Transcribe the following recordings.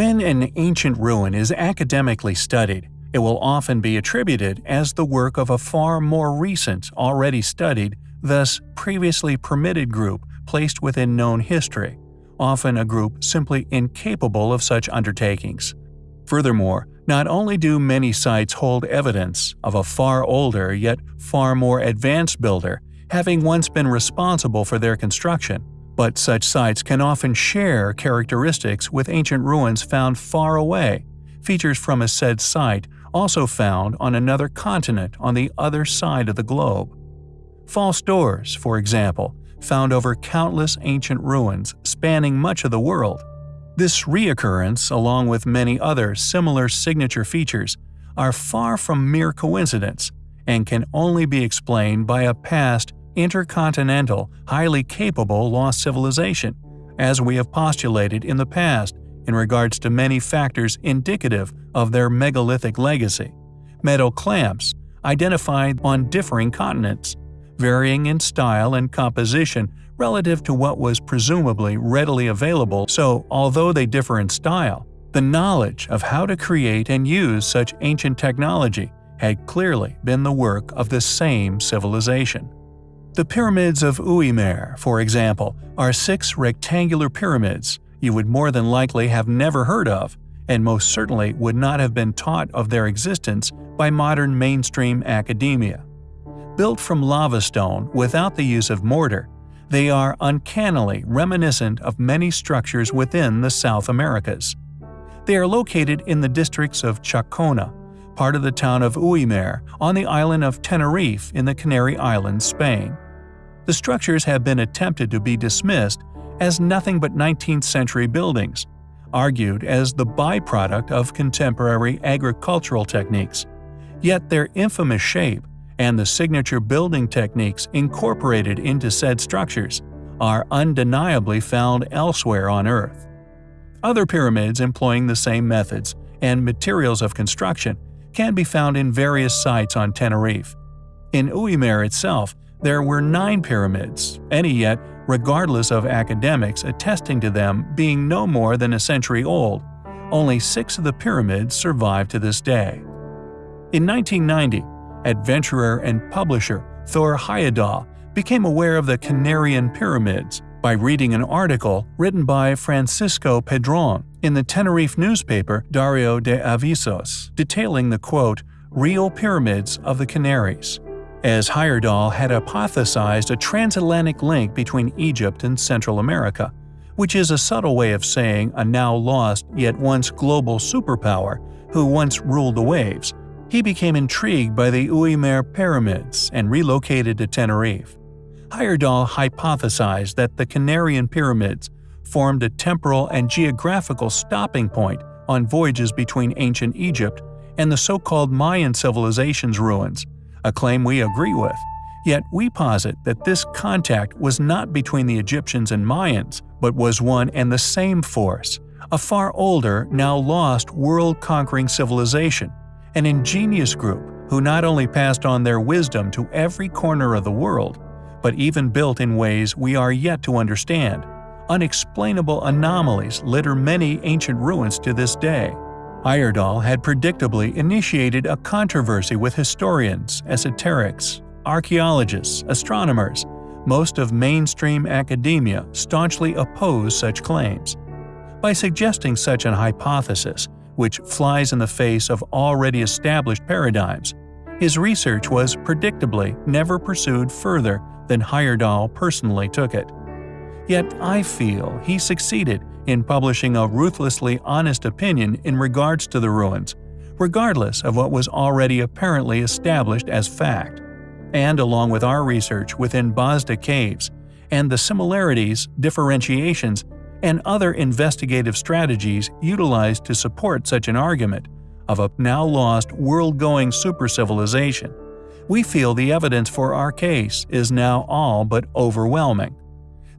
When an ancient ruin is academically studied, it will often be attributed as the work of a far more recent, already studied, thus previously permitted group placed within known history, often a group simply incapable of such undertakings. Furthermore, not only do many sites hold evidence of a far older yet far more advanced builder having once been responsible for their construction, but such sites can often share characteristics with ancient ruins found far away, features from a said site also found on another continent on the other side of the globe. False doors, for example, found over countless ancient ruins spanning much of the world. This reoccurrence, along with many other similar signature features, are far from mere coincidence and can only be explained by a past, intercontinental, highly capable lost civilization, as we have postulated in the past in regards to many factors indicative of their megalithic legacy. Metal clamps, identified on differing continents, varying in style and composition relative to what was presumably readily available so although they differ in style, the knowledge of how to create and use such ancient technology had clearly been the work of the same civilization. The pyramids of Güímar, for example, are six rectangular pyramids you would more than likely have never heard of, and most certainly would not have been taught of their existence by modern mainstream academia. Built from lava stone without the use of mortar, they are uncannily reminiscent of many structures within the South Americas. They are located in the districts of Chacona, part of the town of Güímar, on the island of Tenerife in the Canary Islands, Spain. The structures have been attempted to be dismissed as nothing but 19th century buildings, argued as the byproduct of contemporary agricultural techniques. Yet their infamous shape and the signature building techniques incorporated into said structures are undeniably found elsewhere on Earth. Other pyramids employing the same methods and materials of construction can be found in various sites on Tenerife. In Güímar itself, there were nine pyramids, any yet regardless of academics attesting to them being no more than a century old. Only six of the pyramids survive to this day. In 1990, adventurer and publisher Thor Heyerdahl became aware of the Canarian pyramids by reading an article written by Francisco Padrón in the Tenerife newspaper Diario de Avisos, detailing the quote, real pyramids of the Canaries as Heyerdahl had hypothesized a transatlantic link between Egypt and Central America, which is a subtle way of saying a now lost yet once global superpower who once ruled the waves. He became intrigued by the Güímar pyramids and relocated to Tenerife. Heyerdahl hypothesized that the Canarian pyramids formed a temporal and geographical stopping point on voyages between ancient Egypt and the so-called Mayan civilization's ruins, a claim we agree with. Yet we posit that this contact was not between the Egyptians and Mayans, but was one and the same force, a far older, now lost world-conquering civilization, an ingenious group who not only passed on their wisdom to every corner of the world, but even built in ways we are yet to understand. Unexplainable anomalies litter many ancient ruins to this day. Heyerdahl had predictably initiated a controversy with historians, esoterics, archaeologists, astronomers. Most of mainstream academia staunchly opposed such claims. By suggesting such an hypothesis, which flies in the face of already established paradigms, his research was predictably never pursued further than Heyerdahl personally took it. Yet I feel he succeeded in publishing a ruthlessly honest opinion in regards to the ruins, regardless of what was already apparently established as fact. And along with our research within Bazda caves, and the similarities, differentiations, and other investigative strategies utilized to support such an argument of a now lost world-going super-civilization, we feel the evidence for our case is now all but overwhelming.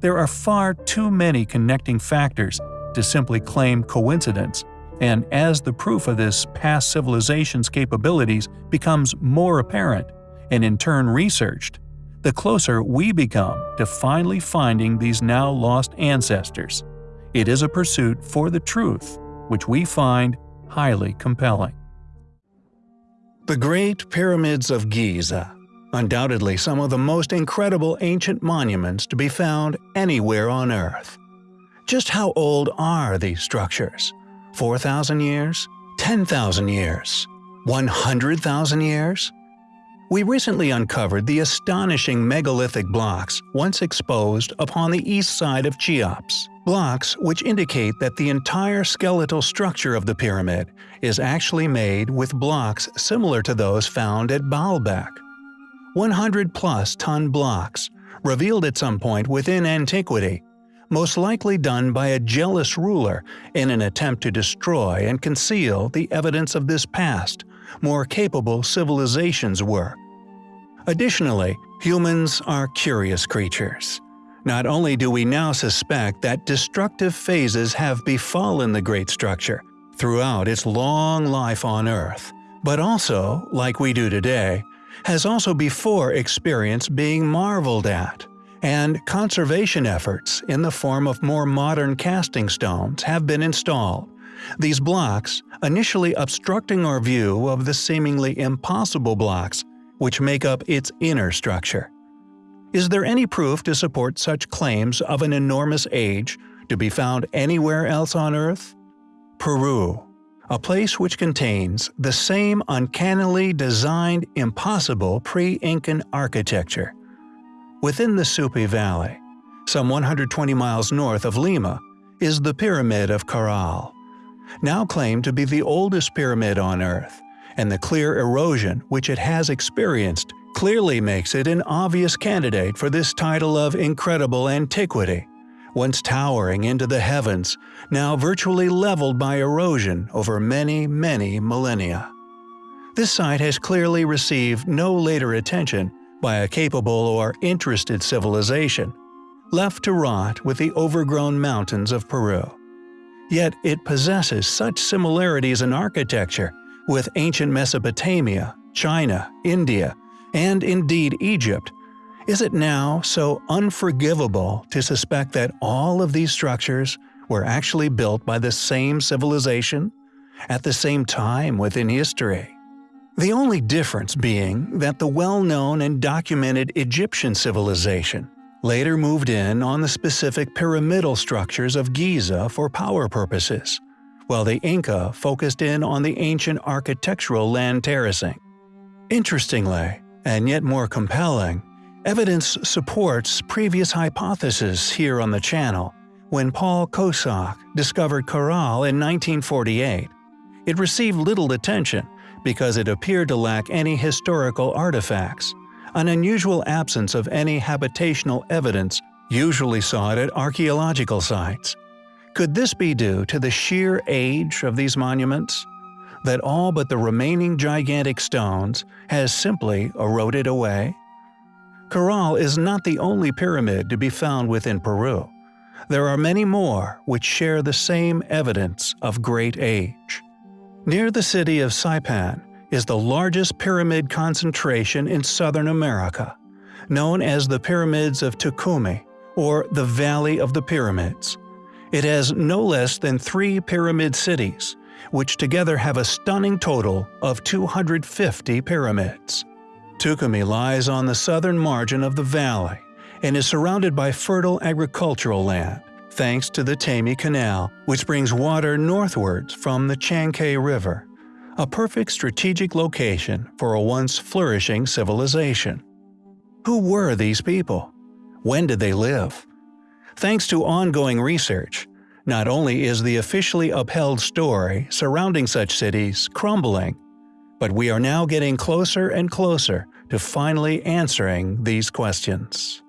There are far too many connecting factors to simply claim coincidence, and as the proof of this past civilization's capabilities becomes more apparent, and in turn researched, the closer we become to finally finding these now lost ancestors. It is a pursuit for the truth, which we find highly compelling. The Great Pyramids of Giza Undoubtedly some of the most incredible ancient monuments to be found anywhere on Earth. Just how old are these structures? 4,000 years? 10,000 years? 100,000 years? We recently uncovered the astonishing megalithic blocks once exposed upon the east side of Cheops. Blocks which indicate that the entire skeletal structure of the pyramid is actually made with blocks similar to those found at Baalbek. 100-plus ton blocks, revealed at some point within antiquity, most likely done by a jealous ruler in an attempt to destroy and conceal the evidence of this past, more capable civilization's work. Additionally, humans are curious creatures. Not only do we now suspect that destructive phases have befallen the great structure throughout its long life on Earth, but also, like we do today, has also before experienced being marveled at, and conservation efforts in the form of more modern casting stones have been installed. These blocks, initially obstructing our view of the seemingly impossible blocks which make up its inner structure. Is there any proof to support such claims of an enormous age to be found anywhere else on Earth? Peru a place which contains the same uncannily designed impossible pre-Incan architecture. Within the Supe Valley, some 120 miles north of Lima, is the Pyramid of Caral. Now claimed to be the oldest pyramid on Earth, and the clear erosion which it has experienced clearly makes it an obvious candidate for this title of incredible antiquity once towering into the heavens, now virtually leveled by erosion over many, many millennia. This site has clearly received no later attention by a capable or interested civilization, left to rot with the overgrown mountains of Peru. Yet it possesses such similarities in architecture with ancient Mesopotamia, China, India, and indeed Egypt is it now so unforgivable to suspect that all of these structures were actually built by the same civilization, at the same time within history? The only difference being that the well-known and documented Egyptian civilization later moved in on the specific pyramidal structures of Giza for power purposes, while the Inca focused in on the ancient architectural land terracing. Interestingly, and yet more compelling, Evidence supports previous hypotheses here on the channel. When Paul Kosok discovered Caral in 1948, it received little attention because it appeared to lack any historical artifacts, an unusual absence of any habitational evidence usually sought at archaeological sites. Could this be due to the sheer age of these monuments? That all but the remaining gigantic stones has simply eroded away? Caral is not the only pyramid to be found within Peru. There are many more which share the same evidence of great age. Near the city of Saipan is the largest pyramid concentration in southern America, known as the Pyramids of Túcume, or the Valley of the Pyramids. It has no less than three pyramid cities, which together have a stunning total of 250 pyramids. Túcume lies on the southern margin of the valley and is surrounded by fertile agricultural land, thanks to the Taymi Canal, which brings water northwards from the Chancay River, a perfect strategic location for a once flourishing civilization. Who were these people? When did they live? Thanks to ongoing research, not only is the officially upheld story surrounding such cities crumbling, but we are now getting closer and closer to finally answering these questions.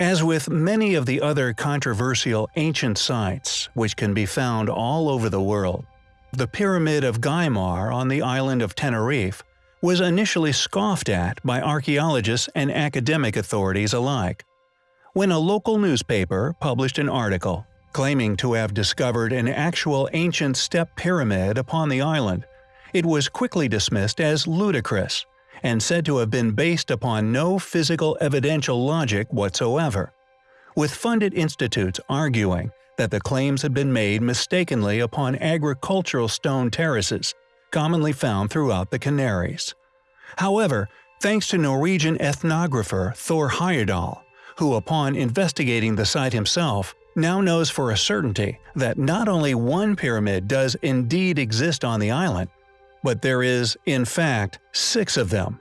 As with many of the other controversial ancient sites, which can be found all over the world, the Pyramid of Güímar on the island of Tenerife was initially scoffed at by archaeologists and academic authorities alike. When a local newspaper published an article claiming to have discovered an actual ancient step pyramid upon the island, it was quickly dismissed as ludicrous and said to have been based upon no physical evidential logic whatsoever, with funded institutes arguing that the claims had been made mistakenly upon agricultural stone terraces, commonly found throughout the Canaries. However, thanks to Norwegian ethnographer Thor Heyerdahl, who upon investigating the site himself, now knows for a certainty that not only one pyramid does indeed exist on the island, but there is, in fact, six of them.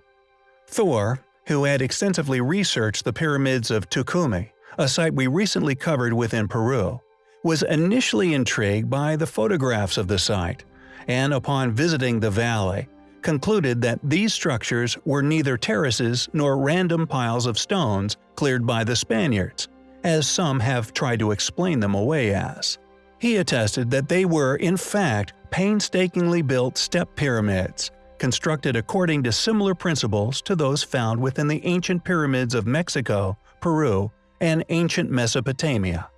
Thor, who had extensively researched the pyramids of Túcume, a site we recently covered within Peru, was initially intrigued by the photographs of the site, and upon visiting the valley, concluded that these structures were neither terraces nor random piles of stones cleared by the Spaniards, as some have tried to explain them away as. He attested that they were, in fact, painstakingly built step pyramids, constructed according to similar principles to those found within the ancient pyramids of Mexico, Peru, and ancient Mesopotamia.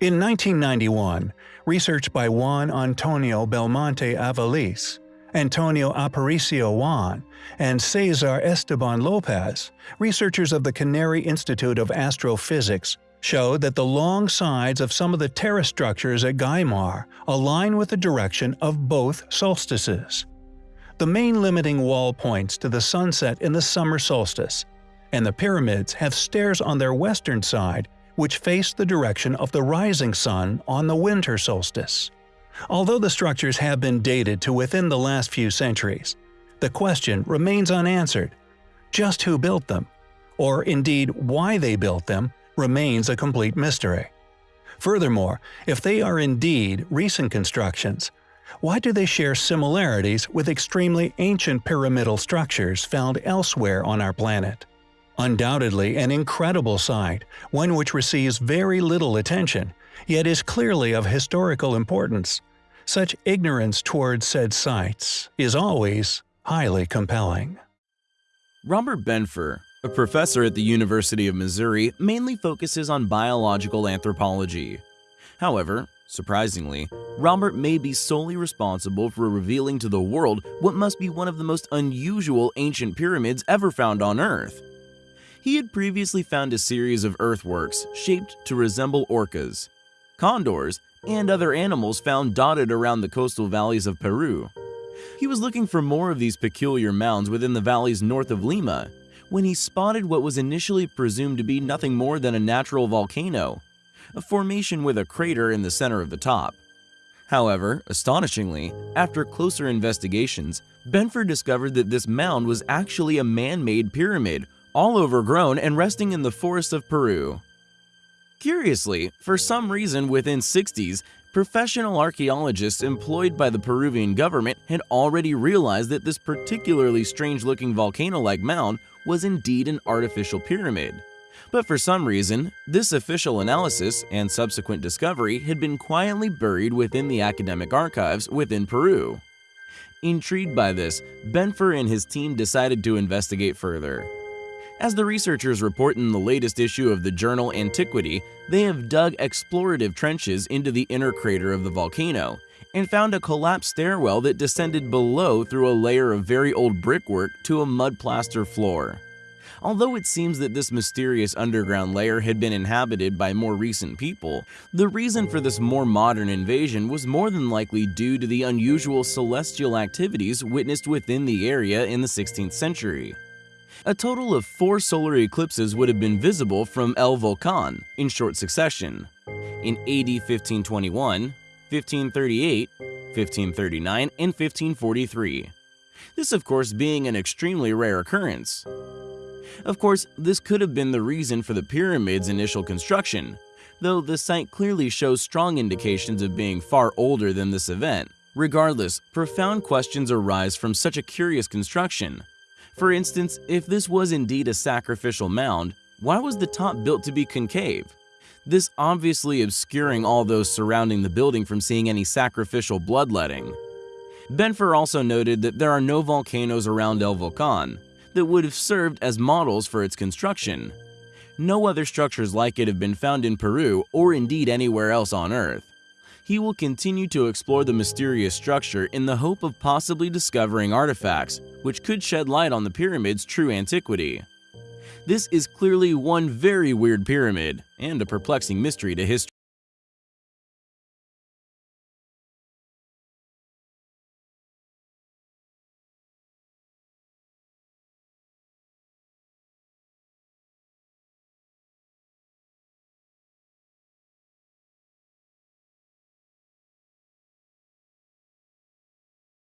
In 1991, research by Juan Antonio Belmonte Aviles, Antonio Aparicio Juan, and Cesar Esteban Lopez, researchers of the Canary Institute of Astrophysics, showed that the long sides of some of the terrace structures at Güímar align with the direction of both solstices. The main limiting wall points to the sunset in the summer solstice, and the pyramids have stairs on their western side which face the direction of the rising sun on the winter solstice. Although the structures have been dated to within the last few centuries, the question remains unanswered. Just who built them? Or indeed why they built them remains a complete mystery. Furthermore, if they are indeed recent constructions, why do they share similarities with extremely ancient pyramidal structures found elsewhere on our planet? Undoubtedly an incredible site, one which receives very little attention, yet is clearly of historical importance. Such ignorance towards said sites is always highly compelling. Robert Benfer, a professor at the University of Missouri mainly focuses on biological anthropology. However, surprisingly, Robert may be solely responsible for revealing to the world what must be one of the most unusual ancient pyramids ever found on Earth. He had previously found a series of earthworks shaped to resemble orcas, condors, and other animals found dotted around the coastal valleys of Peru. He was looking for more of these peculiar mounds within the valleys north of Lima when he spotted what was initially presumed to be nothing more than a natural volcano, a formation with a crater in the center of the top. However, astonishingly, after closer investigations, Benfer discovered that this mound was actually a man-made pyramid, all overgrown and resting in the forests of Peru. Curiously, for some reason within 60s, professional archaeologists employed by the Peruvian government had already realized that this particularly strange-looking volcano-like mound was indeed an artificial pyramid. But for some reason, this official analysis and subsequent discovery had been quietly buried within the academic archives within Peru. Intrigued by this, Benfer and his team decided to investigate further. As the researchers report in the latest issue of the journal Antiquity, they have dug explorative trenches into the inner crater of the volcano and found a collapsed stairwell that descended below through a layer of very old brickwork to a mud plaster floor. Although it seems that this mysterious underground layer had been inhabited by more recent people, the reason for this more modern invasion was more than likely due to the unusual celestial activities witnessed within the area in the 16th century. A total of four solar eclipses would have been visible from El Volcan in short succession. In AD 1521, 1538, 1539, and 1543. This, of course, being an extremely rare occurrence. Of course, this could have been the reason for the pyramid's initial construction, though the site clearly shows strong indications of being far older than this event. Regardless, profound questions arise from such a curious construction. For instance, if this was indeed a sacrificial mound, why was the top built to be concave? This obviously obscuring all those surrounding the building from seeing any sacrificial bloodletting. Benfer also noted that there are no volcanoes around El Volcan that would have served as models for its construction. No other structures like it have been found in Peru or indeed anywhere else on Earth. He will continue to explore the mysterious structure in the hope of possibly discovering artifacts which could shed light on the pyramid's true antiquity. This is clearly one very weird pyramid and a perplexing mystery to history.